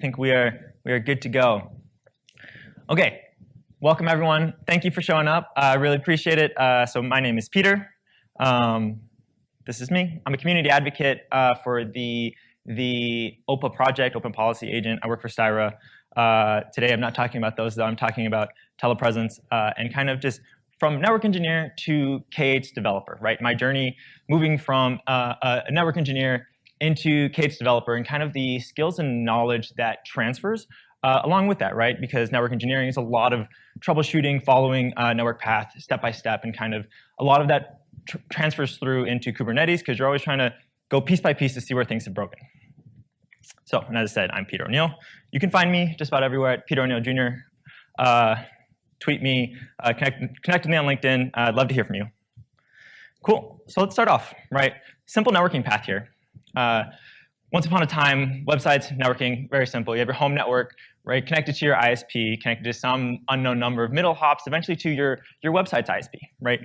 think we are we are good to go. Okay, welcome everyone. Thank you for showing up. I uh, really appreciate it. Uh, so my name is Peter. Um, this is me. I'm a community advocate uh, for the the OPA project, Open Policy Agent. I work for Styra. Uh, today I'm not talking about those though. I'm talking about telepresence uh, and kind of just from network engineer to K8s developer, right? My journey moving from uh, a network engineer into K8s developer and kind of the skills and knowledge that transfers uh, along with that, right? Because network engineering is a lot of troubleshooting, following uh, network path step by step, and kind of a lot of that tr transfers through into Kubernetes because you're always trying to go piece by piece to see where things have broken. So, and as I said, I'm Peter O'Neill. You can find me just about everywhere at Peter O'Neill Jr. Uh, tweet me, uh, connect, connect with me on LinkedIn. I'd love to hear from you. Cool. So let's start off, right? Simple networking path here. Uh, once upon a time, websites, networking, very simple. You have your home network, right, connected to your ISP, connected to some unknown number of middle hops, eventually to your, your website's ISP, right?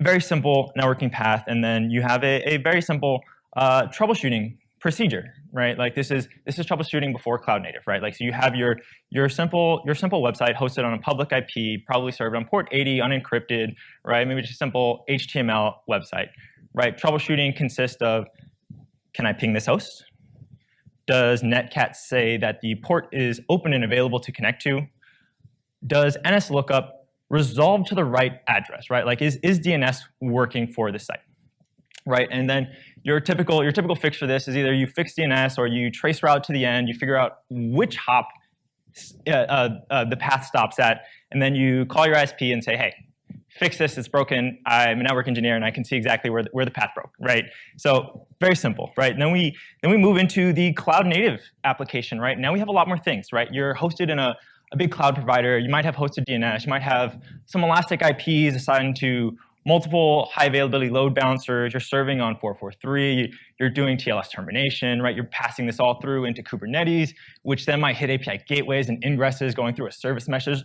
Very simple networking path, and then you have a, a very simple uh, troubleshooting procedure, right? Like this is this is troubleshooting before cloud native, right? Like so you have your your simple your simple website hosted on a public IP, probably served on port 80, unencrypted, right? Maybe just a simple HTML website, right? Troubleshooting consists of can I ping this host? Does Netcat say that the port is open and available to connect to? Does NSLOOKUP resolve to the right address, right? Like is, is DNS working for the site, right? And then your typical, your typical fix for this is either you fix DNS or you trace route to the end, you figure out which hop uh, uh, uh, the path stops at, and then you call your ISP and say, hey, fix this, it's broken, I'm a network engineer and I can see exactly where the, where the path broke, right? So very simple, right? And then we, then we move into the cloud native application, right? Now we have a lot more things, right? You're hosted in a, a big cloud provider, you might have hosted DNS, you might have some elastic IPs assigned to multiple high availability load balancers, you're serving on 443, you're doing TLS termination, right? You're passing this all through into Kubernetes, which then might hit API gateways and ingresses going through a service mesh. There's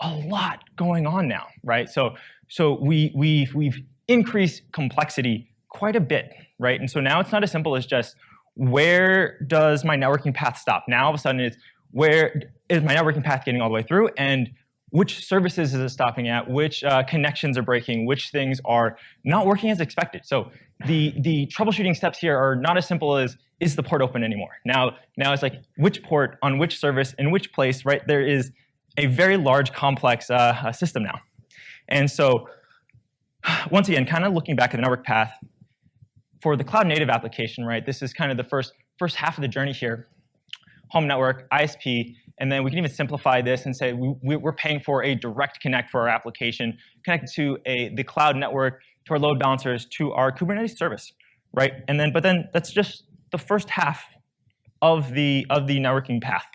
a lot going on now, right? So, so we, we've, we've increased complexity quite a bit, right? And so now it's not as simple as just where does my networking path stop? Now all of a sudden it's where is my networking path getting all the way through and which services is it stopping at, which uh, connections are breaking, which things are not working as expected. So the, the troubleshooting steps here are not as simple as, is the port open anymore? Now, now it's like, which port on which service in which place, right? There is a very large, complex uh, system now. And so once again, kind of looking back at the network path, for the cloud native application, right, this is kind of the first, first half of the journey here. Home network, ISP, and then we can even simplify this and say we, are paying for a direct connect for our application, connected to a, the cloud network, to our load balancers, to our Kubernetes service, right? And then, but then that's just the first half of the of the networking path,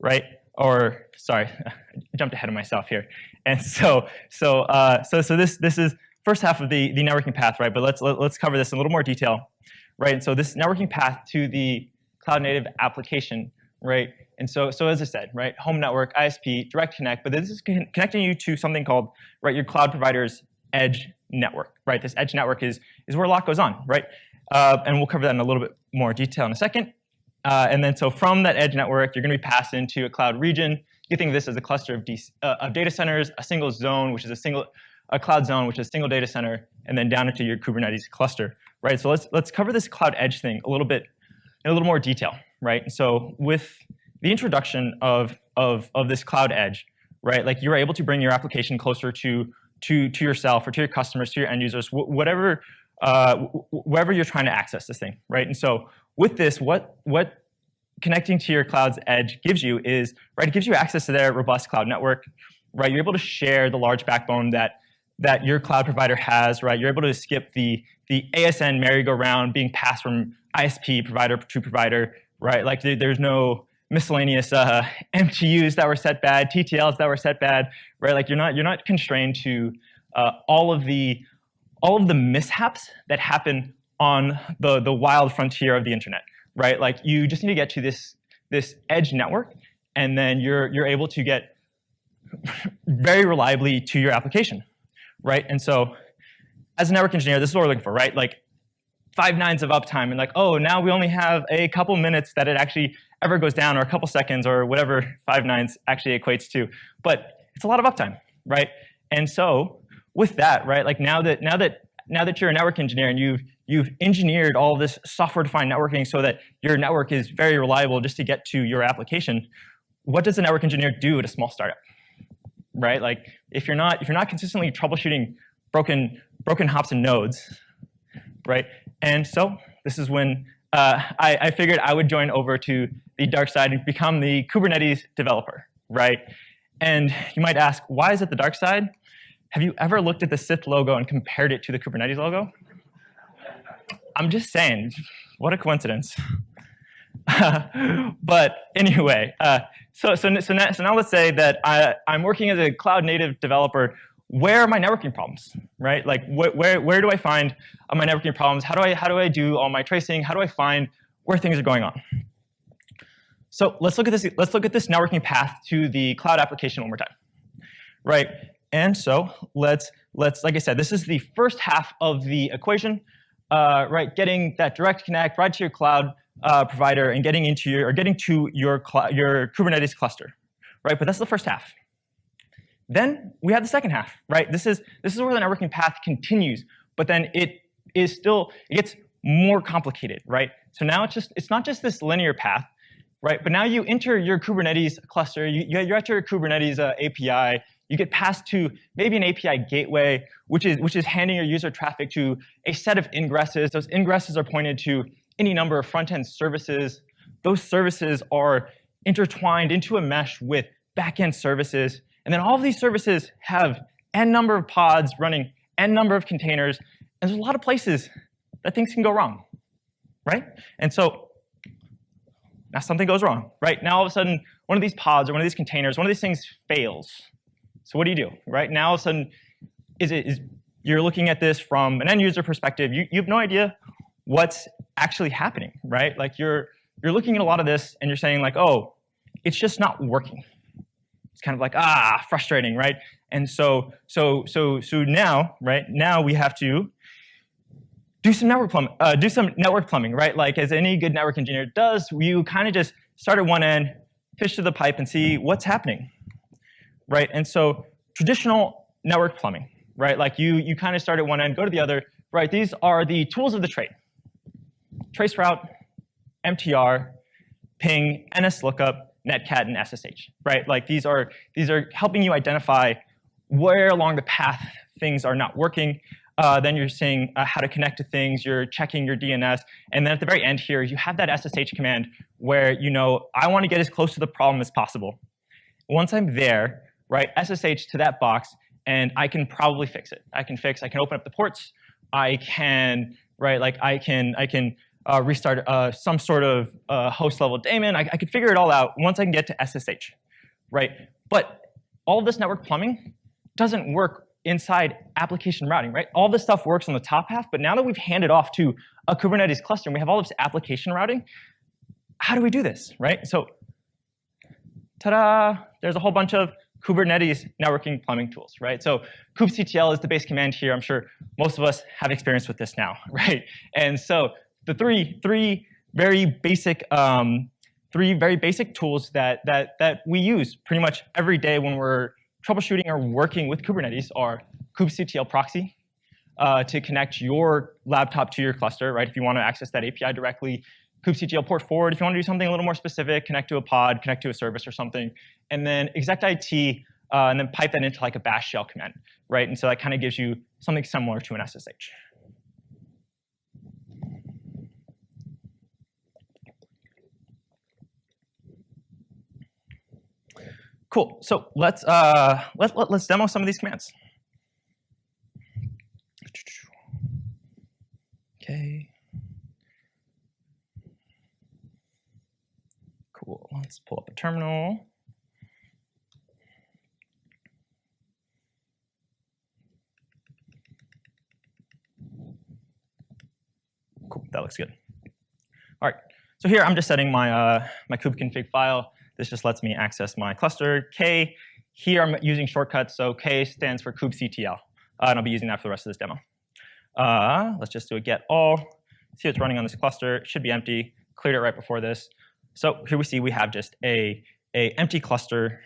right? Or sorry, I jumped ahead of myself here. And so, so, uh, so, so this this is first half of the the networking path, right? But let's let, us let us cover this in a little more detail, right? And so this networking path to the cloud native application, right? And so, so as I said, right, home network, ISP, direct connect, but this is con connecting you to something called, right, your cloud provider's edge network, right? This edge network is, is where a lot goes on, right? Uh, and we'll cover that in a little bit more detail in a second. Uh, and then so from that edge network, you're going to be passed into a cloud region. You think of this as a cluster of, uh, of data centers, a single zone, which is a single a cloud zone, which is a single data center, and then down into your Kubernetes cluster, right? So let's let's cover this cloud edge thing a little bit in a little more detail, right? So with the introduction of, of, of this cloud edge, right? Like you're able to bring your application closer to, to, to yourself or to your customers, to your end users, whatever, uh, wherever you're trying to access this thing, right? And so with this, what, what connecting to your cloud's edge gives you is, right, it gives you access to their robust cloud network, right? You're able to share the large backbone that, that your cloud provider has, right? You're able to skip the, the ASN merry-go-round being passed from ISP provider to provider, right? Like there's no, miscellaneous uh, MTUs that were set bad, TTLs that were set bad, right? Like you're not you're not constrained to uh, all of the all of the mishaps that happen on the the wild frontier of the internet, right? Like you just need to get to this this edge network, and then you're you're able to get very reliably to your application, right? And so, as a network engineer, this is what we're looking for, right? Like five nines of uptime and like, oh, now we only have a couple minutes that it actually ever goes down or a couple seconds or whatever five nines actually equates to. But it's a lot of uptime, right? And so with that, right, like now that now that now that you're a network engineer and you've you've engineered all this software-defined networking so that your network is very reliable just to get to your application, what does a network engineer do at a small startup? Right? Like if you're not if you're not consistently troubleshooting broken broken hops and nodes, right? And so this is when uh, I, I, figured I would join over to the dark side and become the Kubernetes developer, right? And you might ask, why is it the dark side? Have you ever looked at the Sith logo and compared it to the Kubernetes logo? I'm just saying, what a coincidence. but anyway, uh, so, so, so, now, so now let's say that I, I'm working as a cloud native developer where are my networking problems, right? Like wh where, where do I find my networking problems? How do, I, how do I do all my tracing? How do I find where things are going on? So let's look at this, let's look at this networking path to the cloud application one more time, right? And so let's, let's like I said, this is the first half of the equation, uh, right? Getting that direct connect right to your cloud uh, provider and getting into your, or getting to your, your Kubernetes cluster, right? But that's the first half. Then we have the second half, right? This is, this is where the networking path continues, but then it is still, it gets more complicated, right? So now it's just, it's not just this linear path, right? But now you enter your Kubernetes cluster, you, you're at your Kubernetes uh, API, you get passed to maybe an API gateway, which is, which is handing your user traffic to a set of ingresses. Those ingresses are pointed to any number of front-end services. Those services are intertwined into a mesh with back-end services. And then all of these services have n number of pods running n number of containers. And there's a lot of places that things can go wrong, right? And so now something goes wrong, right? Now all of a sudden, one of these pods or one of these containers, one of these things fails. So what do you do, right? Now all of a sudden, is it is you're looking at this from an end user perspective. You, you have no idea what's actually happening, right? Like you're you're looking at a lot of this and you're saying like, oh, it's just not working, It's kind of like, ah, frustrating, right? And so, so, so, so now, right, now we have to do some network plumbing, uh, do some network plumbing, right? Like as any good network engineer does, you kind of just start at one end, fish to the pipe and see what's happening, right? And so traditional network plumbing, right? Like you, you kind of start at one end, go to the other, right? These are the tools of the trade. Traceroute, MTR, ping, NSLOOKUP, netcat and SSH, right? Like these are these are helping you identify where along the path things are not working. Uh, then you're seeing uh, how to connect to things. You're checking your DNS, and then at the very end here, you have that SSH command where you know I want to get as close to the problem as possible. Once I'm there, right, SSH to that box, and I can probably fix it. I can fix. I can open up the ports. I can right, like I can I can uh, restart uh, some sort of uh, host level daemon. I, I could figure it all out once I can get to SSH, right? But all this network plumbing doesn't work inside application routing, right? All this stuff works on the top half, but now that we've handed off to a Kubernetes cluster and we have all this application routing, how do we do this, right? So, ta-da, there's a whole bunch of Kubernetes networking plumbing tools, right? So kubectl is the base command here. I'm sure most of us have experience with this now, right? And so the three three very basic um, three very basic tools that that that we use pretty much every day when we're troubleshooting or working with Kubernetes are kubectl proxy uh, to connect your laptop to your cluster, right? If you want to access that API directly, kubectl port forward. If you want to do something a little more specific, connect to a pod, connect to a service or something, and then execit uh, and then pipe that into like a bash shell command, right? And so that kind of gives you something similar to an SSH. Cool. So let's uh, let, let, let's demo some of these commands. Okay. Cool. Let's pull up a terminal. Cool. That looks good. All right. So here I'm just setting my uh, my kubeconfig file. This just lets me access my cluster. K, here I'm using shortcuts, so K stands for kubectl. Uh, and I'll be using that for the rest of this demo. Uh, let's just do a get all see it's running on this cluster. It should be empty. Cleared it right before this. So here we see we have just a, a empty cluster.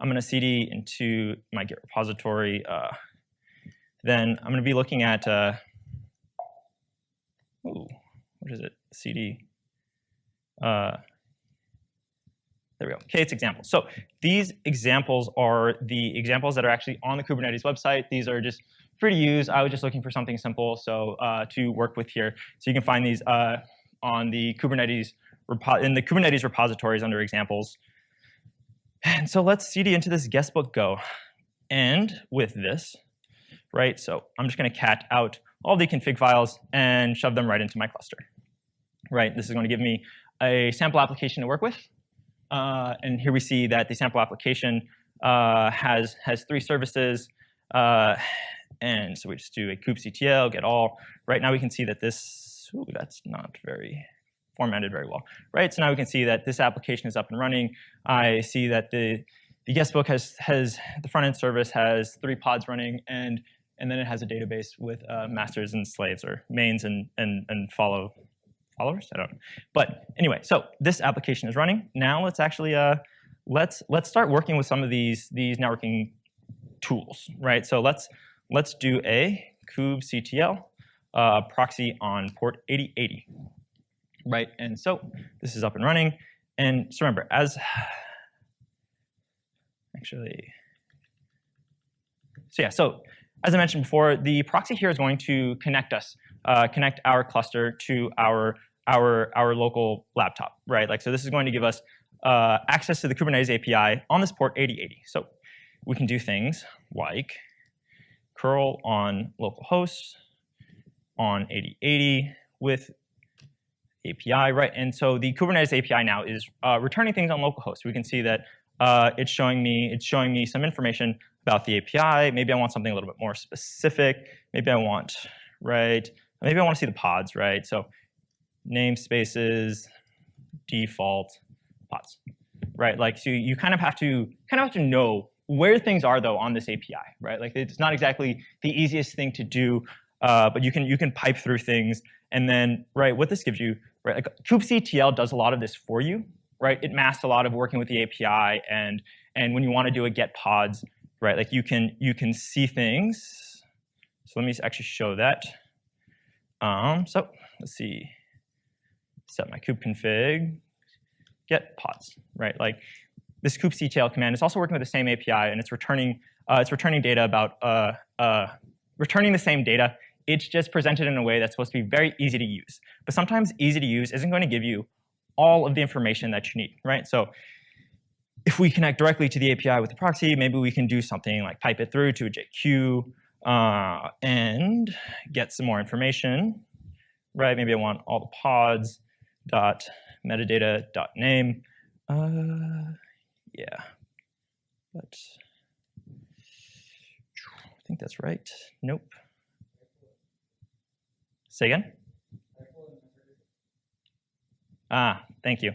I'm going to cd into my Git repository. Uh, then I'm going to be looking at, uh, ooh, what is it? cd. Uh, there we go. K8s examples. So these examples are the examples that are actually on the Kubernetes website. These are just free to use. I was just looking for something simple so uh, to work with here. So you can find these uh, on the Kubernetes in the Kubernetes repositories under examples. And so let's cd into this guestbook go. And with this, right, so I'm just going to cat out all the config files and shove them right into my cluster. Right, this is going to give me a sample application to work with. Uh, and here we see that the sample application uh, has, has three services. Uh, and so we just do a kubectl, get all. Right now we can see that this, ooh, that's not very formatted very well. Right, so now we can see that this application is up and running. I see that the, the guestbook has, has, the front end service has three pods running and, and then it has a database with uh, masters and slaves or mains and, and, and follow followers? I don't know. But anyway, so this application is running. Now let's actually uh, let's let's start working with some of these these networking tools, right? So let's let's do a kubectl uh, proxy on port 8080, right? And so this is up and running. And so remember, as actually, so yeah, so as I mentioned before, the proxy here is going to connect us uh, connect our cluster to our our our local laptop, right? Like so, this is going to give us uh, access to the Kubernetes API on this port 8080. So we can do things like curl on localhost on 8080 with API, right? And so the Kubernetes API now is uh, returning things on localhost. We can see that uh, it's showing me it's showing me some information about the API. Maybe I want something a little bit more specific. Maybe I want right maybe I want to see the pods, right? So namespaces, default, pods, right? Like so you kind of have to kind of have to know where things are though on this API, right? Like it's not exactly the easiest thing to do, uh, but you can you can pipe through things and then right what this gives you, right? Like kubectl does a lot of this for you, right? It masks a lot of working with the API and and when you want to do a get pods, right? Like you can you can see things. So let me actually show that. Um, so let's see, set my kube config, get pods, right? Like this kubectl command is also working with the same API and it's returning uh, it's returning data about uh, uh, returning the same data. It's just presented in a way that's supposed to be very easy to use. But sometimes easy to use isn't going to give you all of the information that you need, right? So if we connect directly to the API with the proxy, maybe we can do something like pipe it through to a JQ uh, and get some more information, right? Maybe I want all the pods dot metadata dot name. Uh, yeah, but I think that's right. Nope. Say again. Ah, thank you.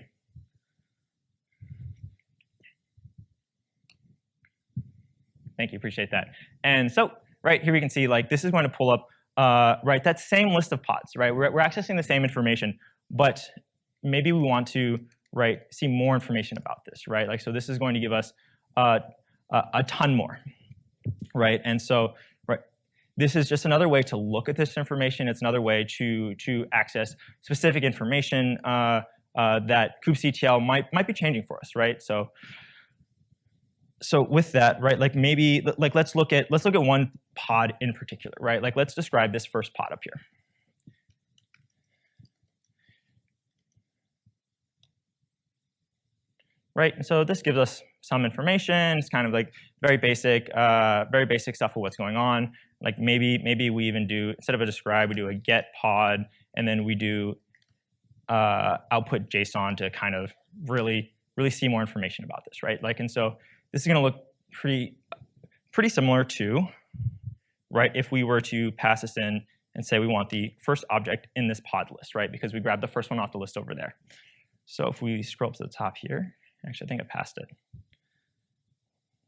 Thank you, appreciate that. And so right here we can see like this is going to pull up uh, right that same list of pods, right? We're, we're accessing the same information, but maybe we want to right see more information about this, right? Like so this is going to give us uh, a, a ton more, right? And so right, this is just another way to look at this information. It's another way to to access specific information uh, uh, that kubectl might might be changing for us, right? So so with that, right, like maybe like let's look at let's look at one pod in particular, right? Like let's describe this first pod up here. Right, so this gives us some information. It's kind of like very basic, uh, very basic stuff of what's going on. Like maybe maybe we even do instead of a describe, we do a get pod, and then we do uh, output JSON to kind of really really see more information about this, right? Like and so this is going to look pretty, pretty similar to, right, if we were to pass this in and say we want the first object in this pod list, right, because we grabbed the first one off the list over there. So if we scroll up to the top here, actually, I think I passed it.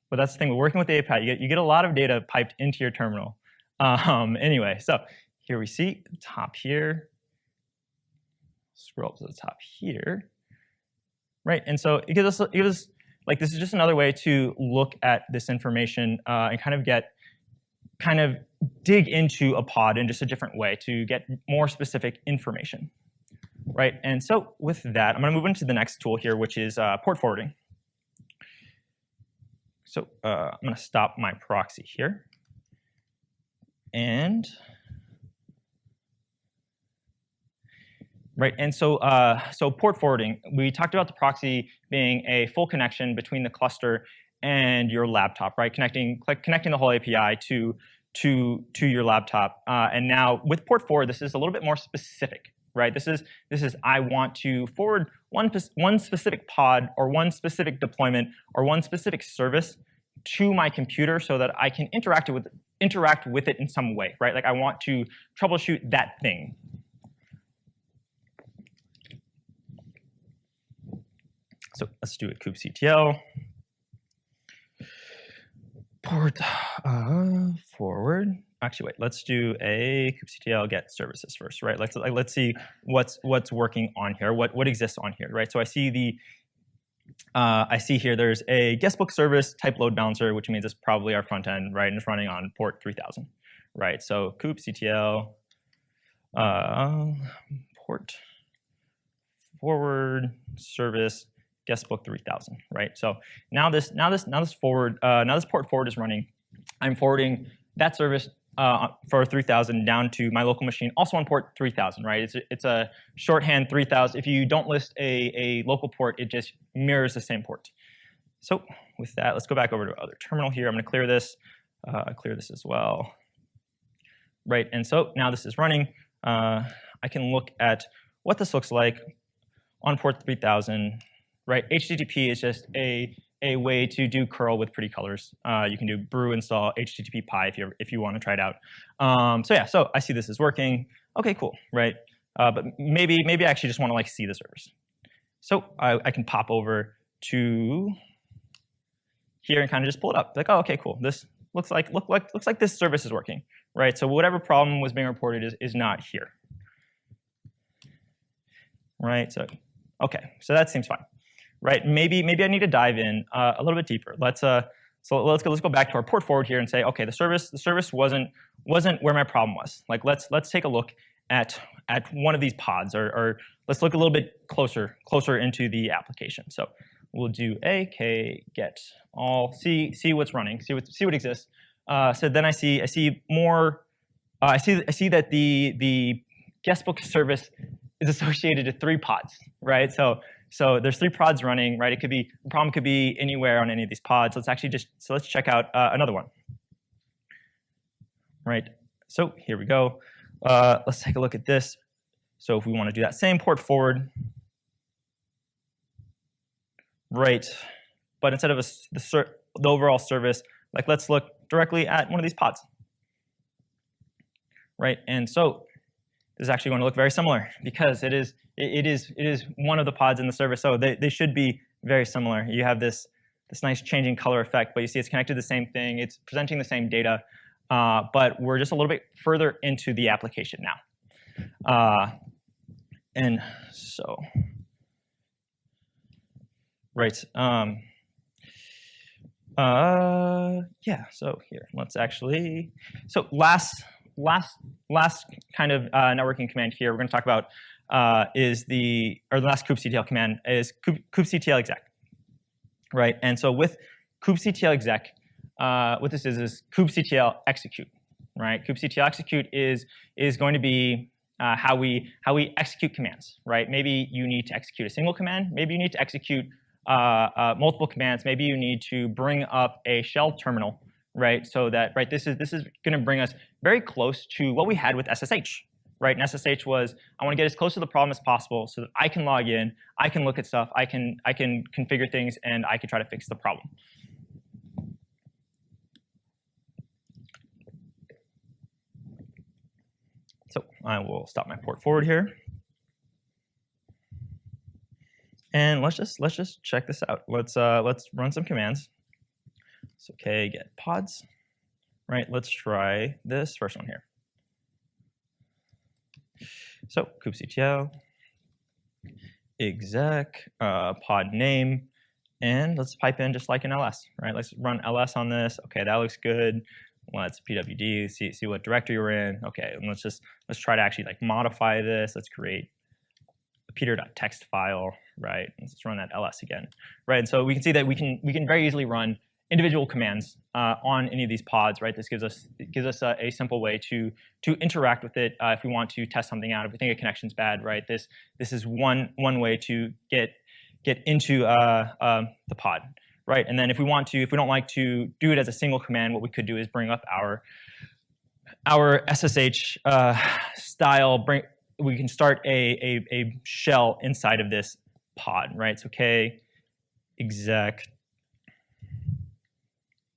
But that's the thing, we're working with the API. You get, you get a lot of data piped into your terminal. Um, anyway, so here we see top here, scroll up to the top here, right? And so it gives us, it gives us like this is just another way to look at this information uh, and kind of get, kind of dig into a pod in just a different way to get more specific information, right? And so with that, I'm going to move into the next tool here, which is uh, port forwarding. So uh, I'm going to stop my proxy here. And right, and so uh, so port forwarding. We talked about the proxy being a full connection between the cluster and your laptop, right? Connecting connecting the whole API to to to your laptop. Uh, and now with port forward, this is a little bit more specific, right? This is this is I want to forward one one specific pod or one specific deployment or one specific service to my computer so that I can interact with interact with it in some way, right? Like I want to troubleshoot that thing. So let's do a kubectl port uh, forward actually wait, let's do a kubectl get services first, right? Let's like, let's see what's what's working on here, what what exists on here, right? So I see the uh, I see here there's a guestbook service type load balancer, which means it's probably our front end, right? And it's running on port 3000, right? So kubectl uh, port forward service guestbook 3000, right? So now this now this now this forward uh, now this port forward is running. I'm forwarding that service uh, for 3000 down to my local machine, also on port 3000, right? It's a, it's a shorthand 3000. If you don't list a, a local port, it just mirrors the same port. So with that, let's go back over to other terminal here. I'm going to clear this, uh, clear this as well. Right, and so now this is running. Uh, I can look at what this looks like on port 3000. Right, HTTP is just a a way to do curl with pretty colors. Uh, you can do brew install HTTPie if you if you want to try it out. Um, so yeah, so I see this is working. Okay, cool, right? Uh, but maybe maybe I actually just want to like see the service. So I, I can pop over to here and kind of just pull it up. Like, oh, okay, cool. This looks like look like looks like this service is working, right? So whatever problem was being reported is is not here, right? So okay, so that seems fine right? Maybe maybe I need to dive in uh, a little bit deeper. Let's uh, so let's go let's go back to our port forward here and say, okay, the service the service wasn't wasn't where my problem was. Like let's let's take a look at at one of these pods, or, or let's look a little bit closer closer into the application. So we'll do a k get all see see what's running, see what see what exists. Uh, so then I see I see more. Uh, I see I see that the the guestbook service is associated to three pods, right? So so there's three pods running, right? It could be, the problem could be anywhere on any of these pods. Let's actually just, so let's check out uh, another one. Right, so here we go. Uh, let's take a look at this. So if we want to do that same port forward, right, but instead of a, the, the overall service, like let's look directly at one of these pods. Right, and so is actually going to look very similar because it is it is it is one of the pods in the service. So they, they should be very similar. You have this this nice changing color effect, but you see it's connected to the same thing. It's presenting the same data, uh, but we're just a little bit further into the application now. Uh, and so, right. Um, uh, yeah, so here, let's actually, so last, last, last kind of uh, networking command here, we're gonna talk about uh, is the, or the last kubectl command is kubectl exec, right? And so with kubectl exec, uh, what this is is kubectl execute, right? kubectl execute is is going to be uh, how we how we execute commands, right? Maybe you need to execute a single command. Maybe you need to execute uh, uh, multiple commands. Maybe you need to bring up a shell terminal, right? So that right this is this is going to bring us very close to what we had with SSH, right? And SSH was, I want to get as close to the problem as possible so that I can log in, I can look at stuff, I can, I can configure things, and I can try to fix the problem. So I will stop my port forward here. And let's just let's just check this out. Let's uh, let's run some commands. So okay, get pods. Right, let's try this first one here. So kubectl exec uh, pod name, and let's pipe in just like an ls, right? Let's run ls on this. Okay, that looks good. Let's pwd, see, see what directory we're in. Okay, and let's just, let's try to actually like modify this. Let's create a peter.txt file, right? Let's run that ls again, right? And so we can see that we can, we can very easily run individual commands uh, on any of these pods, right? This gives us gives us a, a simple way to to interact with it uh, if we want to test something out. If we think a connection's bad, right? This this is one one way to get get into uh, um, the pod, right? And then if we want to, if we don't like to do it as a single command, what we could do is bring up our our SSH uh, style. Bring we can start a, a a shell inside of this pod, right? So k exec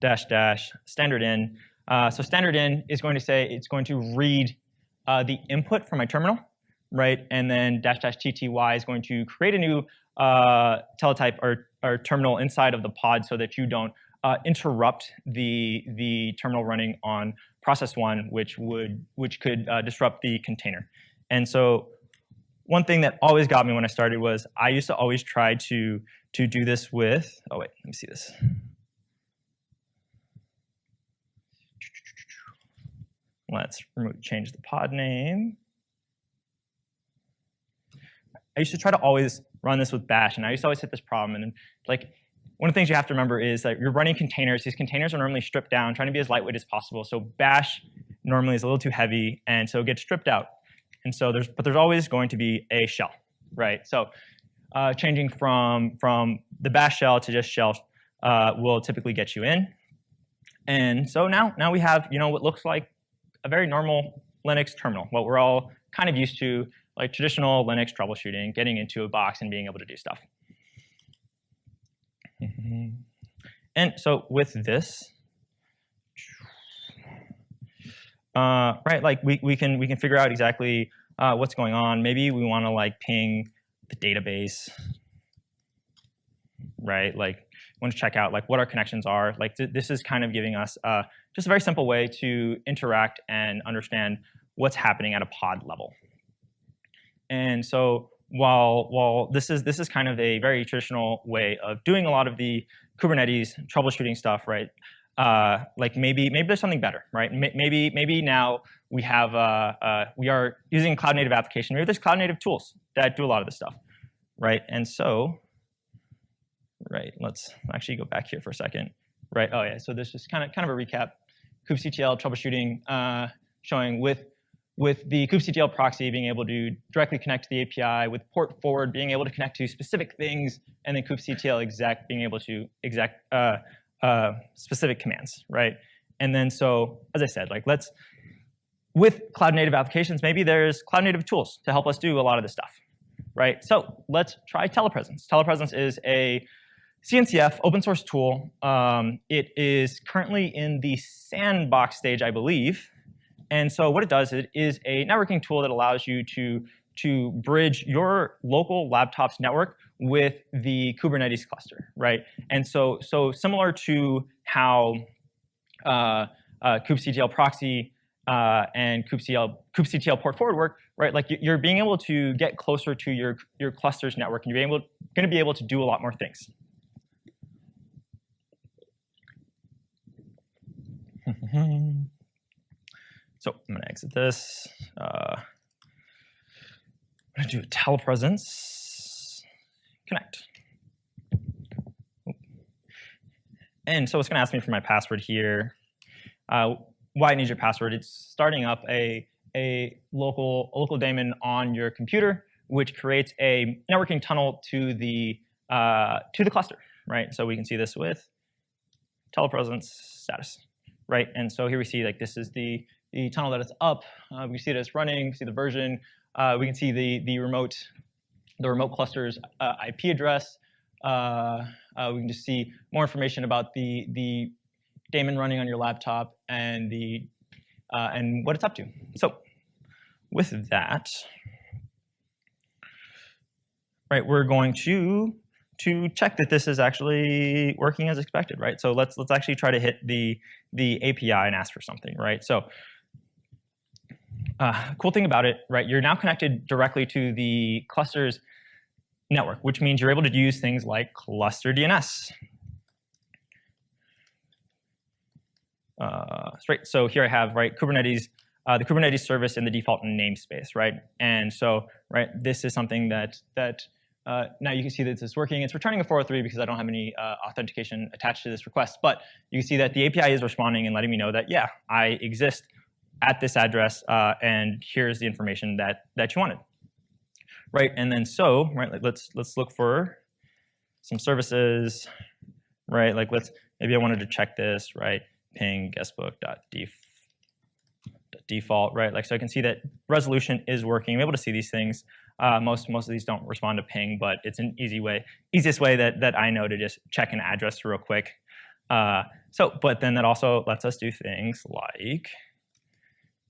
dash dash standard in. Uh, so standard in is going to say it's going to read uh, the input from my terminal, right? And then dash dash tty is going to create a new uh, teletype or, or terminal inside of the pod so that you don't uh, interrupt the the terminal running on process one, which would which could uh, disrupt the container. And so one thing that always got me when I started was I used to always try to to do this with. Oh wait, let me see this. Let's remove, change the pod name. I used to try to always run this with bash, and I used to always hit this problem. And like one of the things you have to remember is that you're running containers. These containers are normally stripped down, trying to be as lightweight as possible. So bash normally is a little too heavy, and so it gets stripped out. And so there's, but there's always going to be a shell, right? So uh, changing from from the bash shell to just shell uh, will typically get you in. And so now now we have you know what looks like a very normal Linux terminal, what we're all kind of used to, like traditional Linux troubleshooting, getting into a box and being able to do stuff. And so with this, uh, right, like we, we can we can figure out exactly uh, what's going on. Maybe we want to like ping the database, right? Like to check out like what our connections are. Like th this is kind of giving us uh, just a very simple way to interact and understand what's happening at a pod level. And so while while this is this is kind of a very traditional way of doing a lot of the Kubernetes troubleshooting stuff, right? Uh, like maybe maybe there's something better, right? maybe maybe now we have uh, uh, we are using cloud native application. Maybe there's cloud native tools that do a lot of this stuff, right? And so, right, let's actually go back here for a second, right? Oh yeah, so this is kind of kind of a recap kubectl troubleshooting uh, showing with with the kubectl proxy being able to directly connect to the API, with port forward being able to connect to specific things, and then kubectl exec being able to exec uh, uh, specific commands, right? And then so, as I said, like let's with cloud native applications, maybe there's cloud native tools to help us do a lot of this stuff, right? So let's try telepresence. Telepresence is a CNCF, open source tool. Um, it is currently in the sandbox stage, I believe. And so what it does it is a networking tool that allows you to, to bridge your local laptop's network with the Kubernetes cluster, right? And so, so similar to how uh, uh, kubectl proxy uh, and kubectl, kubectl port forward work, right? Like you're being able to get closer to your, your cluster's network, and you're able, going to be able to do a lot more things. So I'm going to exit this. Uh, I'm going to do a telepresence connect. And so it's going to ask me for my password here. Uh, why I need your password? It's starting up a, a, local, a local daemon on your computer, which creates a networking tunnel to the, uh, to the cluster, right? So we can see this with telepresence status right? And so here we see like this is the, the tunnel that is up. Uh, we see it as running, see the version. Uh, we can see the, the remote the remote cluster's uh, IP address. Uh, uh, we can just see more information about the, the daemon running on your laptop and, the, uh, and what it's up to. So with that, right, we're going to to check that this is actually working as expected, right? So let's let's actually try to hit the the API and ask for something, right? So uh, cool thing about it, right? You're now connected directly to the cluster's network, which means you're able to use things like cluster DNS. Uh, right, so here I have right Kubernetes, uh, the Kubernetes service in the default namespace, right? And so, right, this is something that that uh, now you can see that this is working. It's returning a 403 because I don't have any uh, authentication attached to this request, but you can see that the API is responding and letting me know that yeah, I exist at this address, uh, and here's the information that that you wanted, right? And then so, right, like let's let's look for some services, right? Like let's maybe I wanted to check this, right? ping guestbook.default, right? Like so I can see that resolution is working. I'm able to see these things. Uh, most most of these don't respond to ping, but it's an easy way, easiest way that that I know to just check an address real quick. Uh, so, but then that also lets us do things like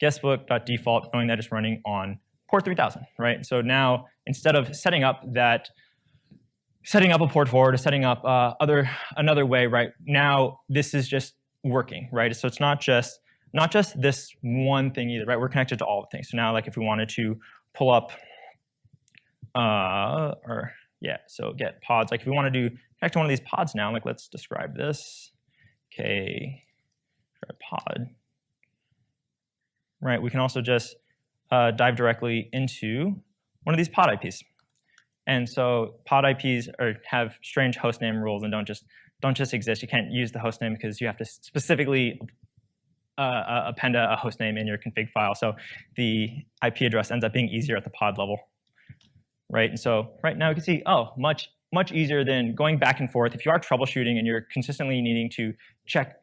guestbook.default, knowing that it's running on port 3000, right? So now instead of setting up that setting up a port forward or setting up uh, other another way, right? Now this is just working, right? So it's not just not just this one thing either, right? We're connected to all the things. So now, like if we wanted to pull up, uh, or yeah, so get pods. Like if we want to do connect to one of these pods now, like let's describe this. Okay, pod. Right. We can also just uh, dive directly into one of these pod IPs. And so pod IPs are, have strange hostname rules and don't just don't just exist. You can't use the hostname because you have to specifically uh, uh, append a, a hostname in your config file. So the IP address ends up being easier at the pod level, right? And so right now we can see, oh, much much easier than going back and forth. If you are troubleshooting and you're consistently needing to check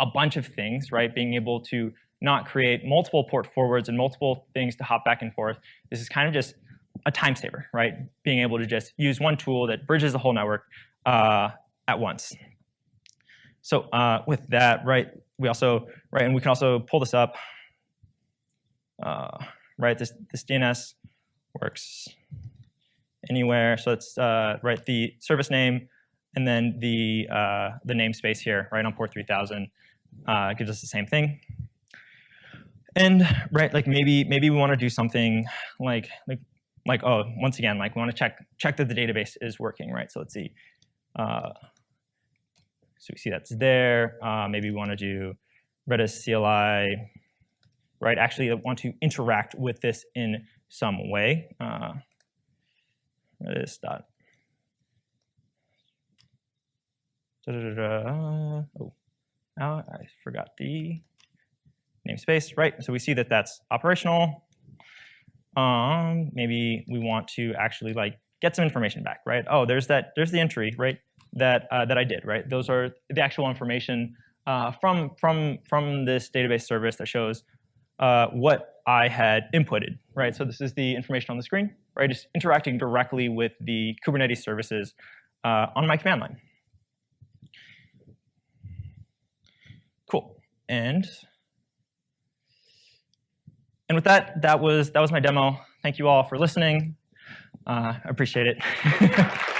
a bunch of things, right? Being able to not create multiple port forwards and multiple things to hop back and forth. This is kind of just a time saver, right? Being able to just use one tool that bridges the whole network uh, at once. So uh, with that, right, we also, right, and we can also pull this up, uh, right, this, this DNS works anywhere. So it's, uh, write the service name and then the, uh, the namespace here, right, on port 3000 uh, gives us the same thing. And right, like maybe maybe we want to do something like like like oh once again like we want to check check that the database is working right. So let's see. Uh, so we see that's there. Uh, maybe we want to do Redis CLI, right? Actually, I want to interact with this in some way. Uh, Redis dot. Da, da, da, oh, now I forgot the namespace, right? So we see that that's operational. Um, maybe we want to actually like get some information back, right? Oh, there's that, there's the entry, right? that uh, that I did, right? Those are the actual information uh, from from from this database service that shows uh, what I had inputted, right? So this is the information on the screen, right? Just interacting directly with the Kubernetes services uh, on my command line. Cool, and and with that, that was that was my demo. Thank you all for listening. Uh, I appreciate it.